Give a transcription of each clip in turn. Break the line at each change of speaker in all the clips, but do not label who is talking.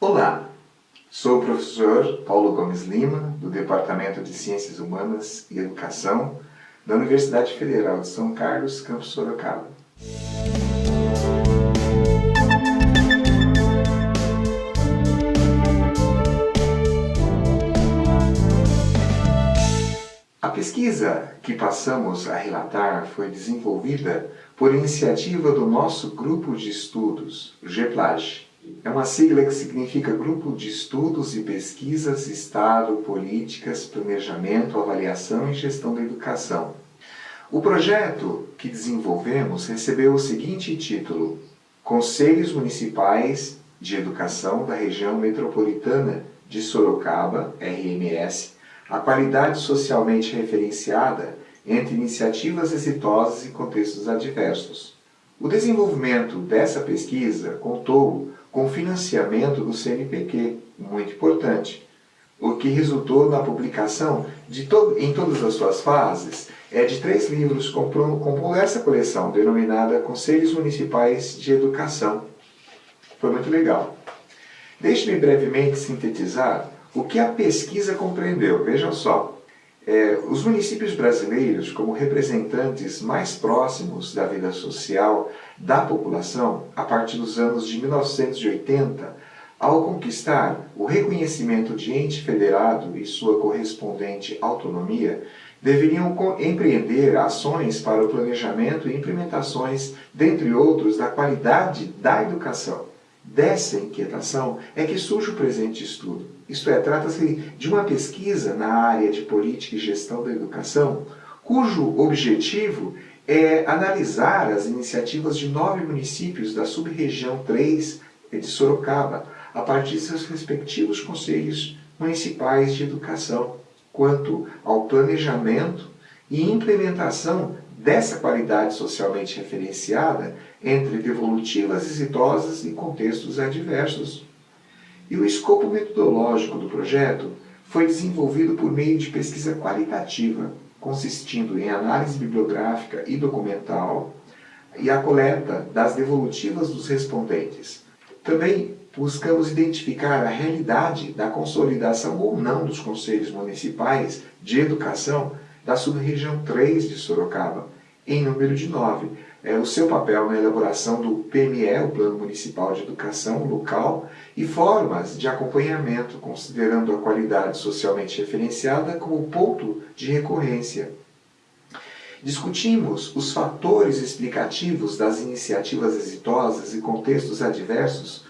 Olá, sou o professor Paulo Gomes Lima, do Departamento de Ciências Humanas e Educação da Universidade Federal de São Carlos, campus Sorocaba. A pesquisa que passamos a relatar foi desenvolvida por iniciativa do nosso grupo de estudos, o GEPLAGE, é uma sigla que significa Grupo de Estudos e Pesquisas, Estado, Políticas, Planejamento, Avaliação e Gestão da Educação. O projeto que desenvolvemos recebeu o seguinte título, Conselhos Municipais de Educação da Região Metropolitana de Sorocaba, RMS, a qualidade socialmente referenciada entre iniciativas exitosas e contextos adversos. O desenvolvimento dessa pesquisa contou com financiamento do CNPq, muito importante, o que resultou na publicação de to em todas as suas fases é de três livros compondo essa coleção, denominada Conselhos Municipais de Educação. Foi muito legal. Deixe-me brevemente sintetizar o que a pesquisa compreendeu. Vejam só, é, os municípios brasileiros, como representantes mais próximos da vida social da população, a partir dos anos de 1980, ao conquistar o reconhecimento de ente federado e sua correspondente autonomia, deveriam empreender ações para o planejamento e implementações, dentre outros, da qualidade da educação. Dessa inquietação é que surge o presente estudo. Isto é, trata-se de uma pesquisa na área de política e gestão da educação, cujo objetivo é analisar as iniciativas de nove municípios da sub-região 3 de Sorocaba, a partir de seus respectivos conselhos municipais de educação, quanto ao planejamento e implementação dessa qualidade socialmente referenciada entre devolutivas exitosas e contextos adversos. E o escopo metodológico do projeto foi desenvolvido por meio de pesquisa qualitativa, consistindo em análise bibliográfica e documental e a coleta das devolutivas dos respondentes. Também buscamos identificar a realidade da consolidação ou não dos conselhos municipais de educação da sub-região 3 de Sorocaba, em número de 9. É, o seu papel na elaboração do PME, o Plano Municipal de Educação Local, e formas de acompanhamento, considerando a qualidade socialmente referenciada como ponto de recorrência. Discutimos os fatores explicativos das iniciativas exitosas e contextos adversos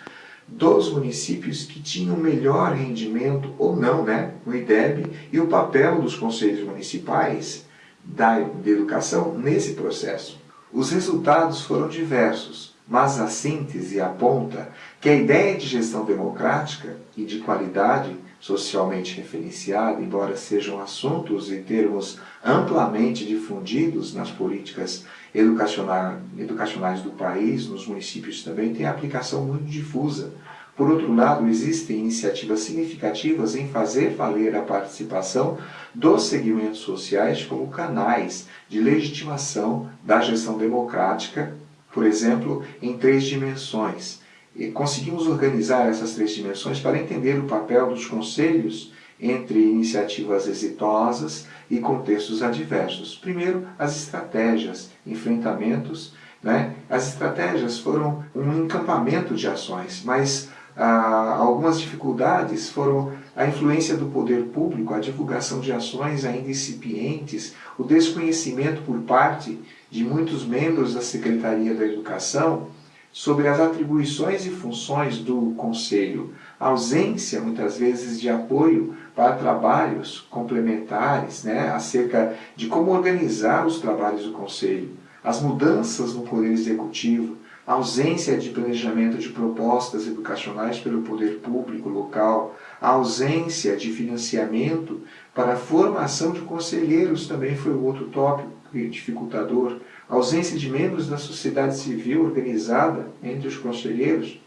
dos municípios que tinham melhor rendimento ou não né, no IDEB e o papel dos conselhos municipais da, de educação nesse processo. Os resultados foram diversos, mas a síntese aponta que a ideia de gestão democrática e de qualidade socialmente referenciada, embora sejam assuntos e termos amplamente difundidos nas políticas educacionais do país, nos municípios também, tem aplicação muito difusa. Por outro lado, existem iniciativas significativas em fazer valer a participação dos segmentos sociais como canais de legitimação da gestão democrática, por exemplo, em três dimensões. E conseguimos organizar essas três dimensões para entender o papel dos conselhos entre iniciativas exitosas e contextos adversos. Primeiro, as estratégias, enfrentamentos. Né? As estratégias foram um encampamento de ações, mas ah, algumas dificuldades foram a influência do poder público, a divulgação de ações ainda incipientes, o desconhecimento por parte de muitos membros da Secretaria da Educação sobre as atribuições e funções do Conselho, a ausência, muitas vezes, de apoio para trabalhos complementares, né, acerca de como organizar os trabalhos do Conselho, as mudanças no Poder Executivo, a ausência de planejamento de propostas educacionais pelo poder público local, a ausência de financiamento para a formação de conselheiros também foi outro tópico dificultador, a ausência de membros da sociedade civil organizada entre os conselheiros,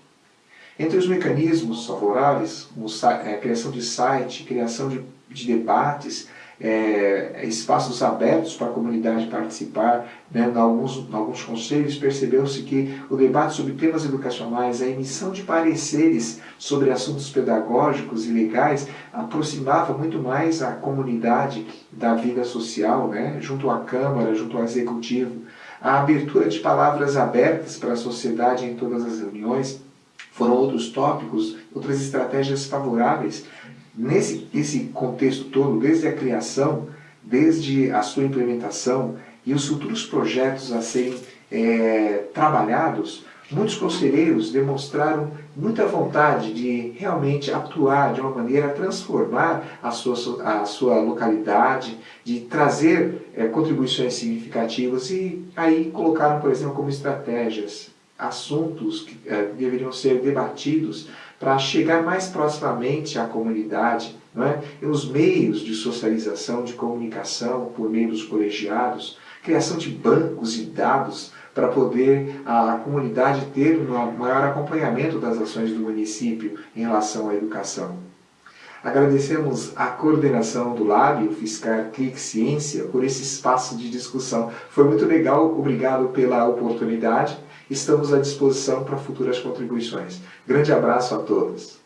entre os mecanismos favoráveis, a é, criação de site, criação de, de debates, é, espaços abertos para a comunidade participar. Né? Em, alguns, em alguns conselhos percebeu-se que o debate sobre temas educacionais, a emissão de pareceres sobre assuntos pedagógicos e legais aproximava muito mais a comunidade da vida social, né? junto à Câmara, junto ao Executivo. A abertura de palavras abertas para a sociedade em todas as reuniões foram outros tópicos, outras estratégias favoráveis. Nesse esse contexto todo, desde a criação, desde a sua implementação e os futuros projetos a serem é, trabalhados, muitos conselheiros demonstraram muita vontade de realmente atuar de uma maneira a transformar a sua, a sua localidade, de trazer é, contribuições significativas e aí colocaram, por exemplo, como estratégias assuntos que é, deveriam ser debatidos para chegar mais proximamente à comunidade, não é? e os meios de socialização, de comunicação por meio dos colegiados, criação de bancos e dados para poder a comunidade ter um maior acompanhamento das ações do município em relação à educação. Agradecemos a coordenação do Lab, o Fiscar Clique Ciência, por esse espaço de discussão. Foi muito legal, obrigado pela oportunidade Estamos à disposição para futuras contribuições. Grande abraço a todos.